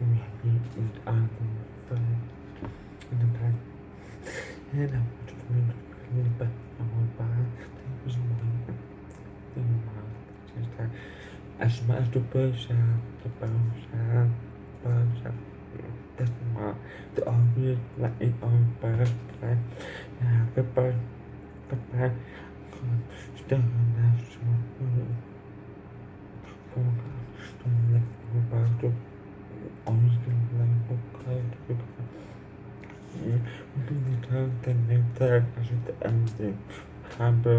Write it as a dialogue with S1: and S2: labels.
S1: und Augen in the back. And I want to in back of my back. Take was one thing just that as much as the out, the birds out. That's my the obvious like in all birds, right? Yeah, the bird, the bird. Still on that small. Roberto Minni höfðinu þegar þessi endi hafa